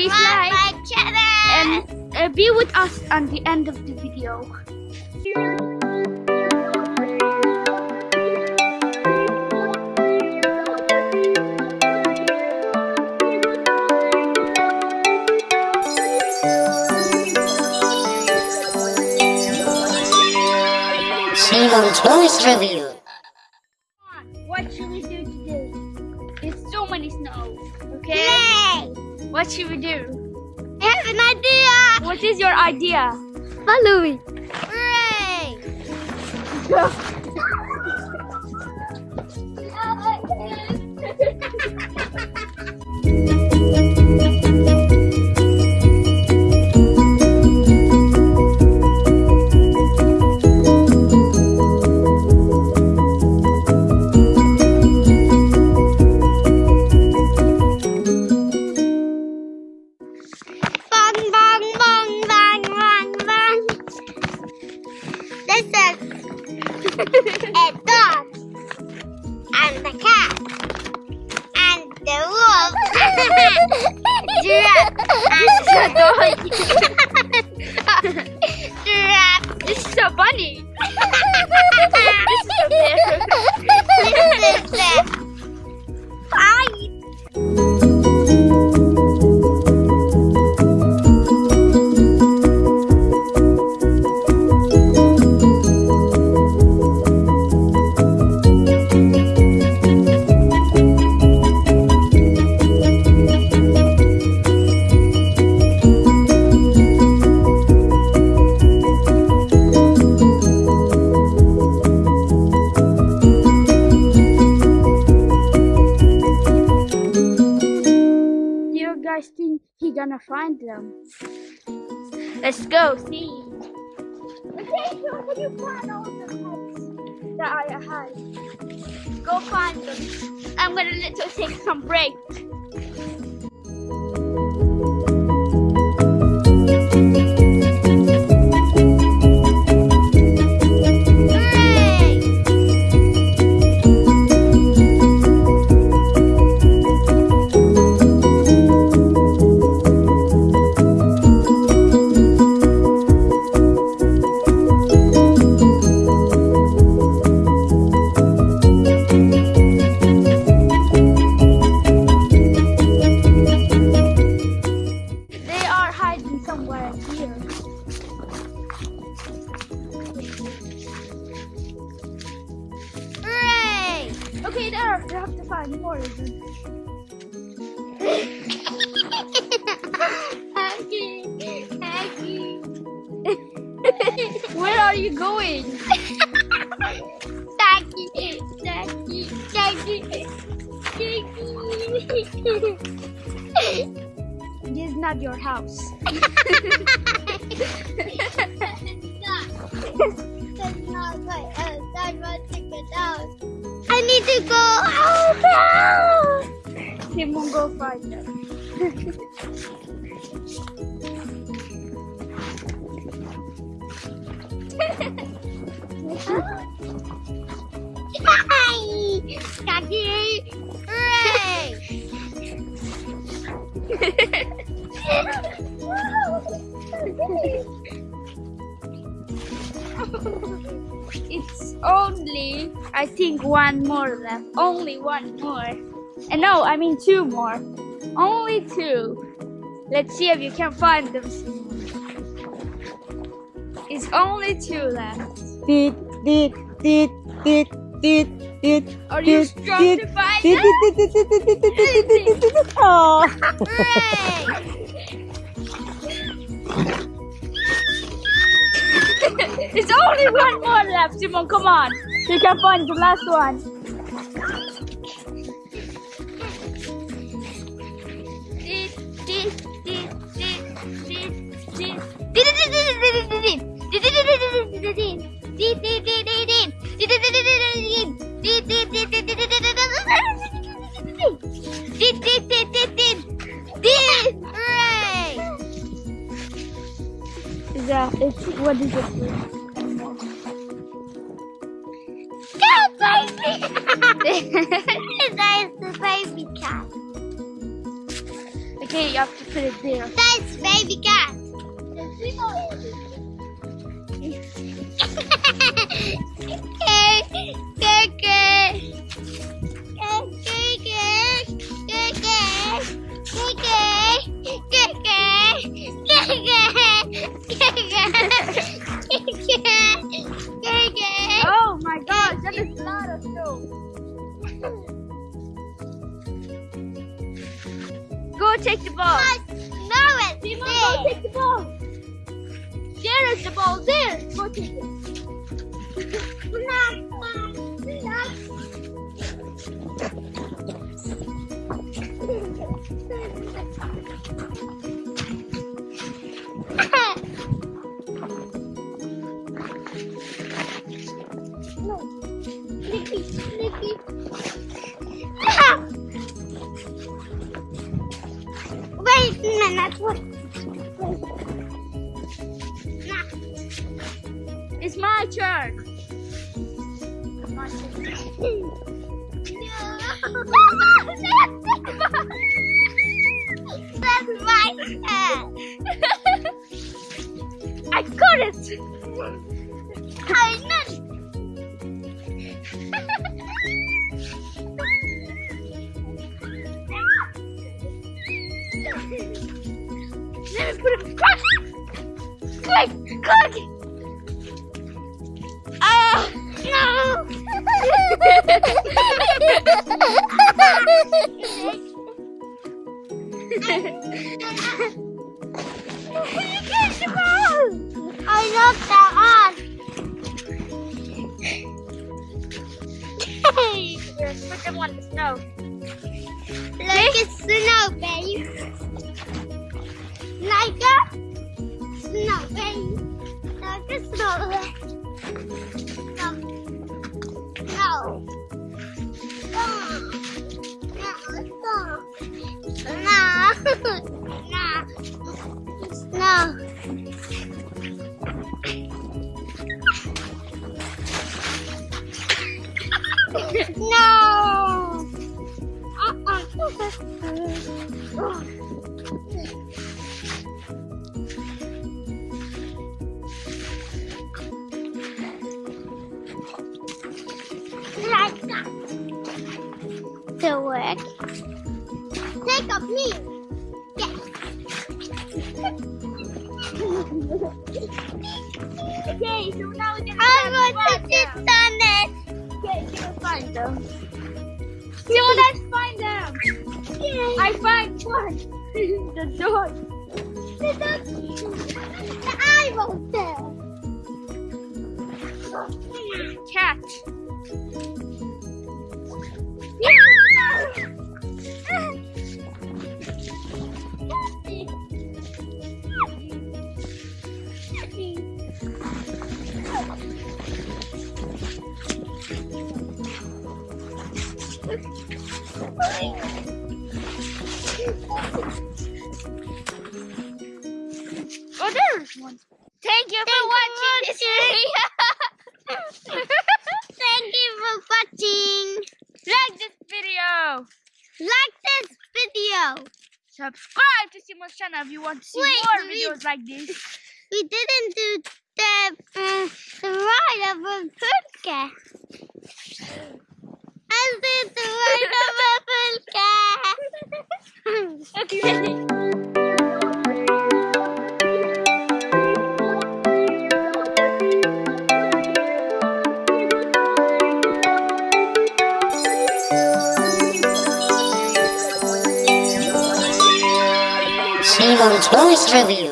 Please subscribe like my and uh, be with us on the end of the video. Simon Toys Review. What should we do? I have an idea. What is your idea? Follow me. Hooray! Bong 给我。居然俺吃多 gonna find them? Let's go see. Okay, so can you find all the huts that I had? Go find them. I'm gonna little take some break. Are you going? This is not your house. I need to go out. Tim will go find them. Hi, Daggy. Hooray! It's only, I think, one more left. Only one more. And no, I mean two more. Only two. Let's see if you can find them. It's only two left. Dit, dit, dit, dit, dit. Are you strong to dit, dit, dit, dit, dit. Hooray! It's only one more left, Simon. Come on. You can find the last one. Is that, it's, what is it? Go, baby! There's the baby cat. Okay, you have to put it there. That's baby cat. Oh Go take the ball. No, it's Simon, go take the ball. There is the ball. There. Go take it. Wait a minute. What? It's my turn. My turn. That's my cat. I got it. I know. Click. Click. Ah. I love that on. Yes, put them on the snow. like a snow babe. Like a snow babe. Like Okay, so now we're gonna I want to sit on it. Okay, you will find them. So let's find them. I find one. the dog. The, the, the eyeball there. Cat. Oh, there's one. Thank you for Thank you watching this video. Thank you for watching. like this video. Like this video. Subscribe to Simo's channel if you want to see Wait, more we- videos like this. We didn't do the uh, the ride of a podcast. I did the ride of a podcast. Okay. Simon Toys Review.